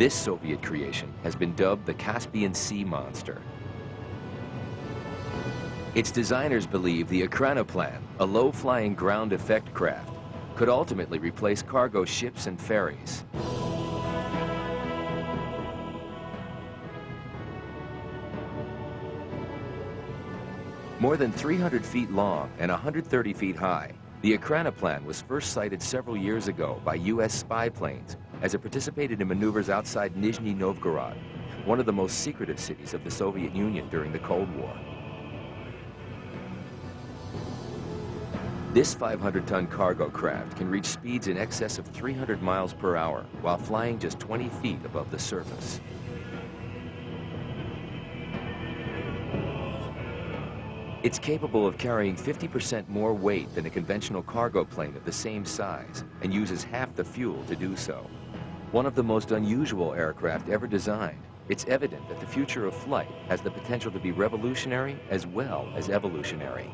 This Soviet creation has been dubbed the Caspian Sea Monster. Its designers believe the Ekranoplan, a low-flying ground effect craft, could ultimately replace cargo ships and ferries. More than 300 feet long and 130 feet high, the Ekranoplan was first sighted several years ago by U.S. spy planes as it participated in maneuvers outside Nizhny Novgorod, one of the most secretive cities of the Soviet Union during the Cold War. This 500-ton cargo craft can reach speeds in excess of 300 miles per hour while flying just 20 feet above the surface. It's capable of carrying 50% more weight than a conventional cargo plane of the same size and uses half the fuel to do so. One of the most unusual aircraft ever designed, it's evident that the future of flight has the potential to be revolutionary as well as evolutionary.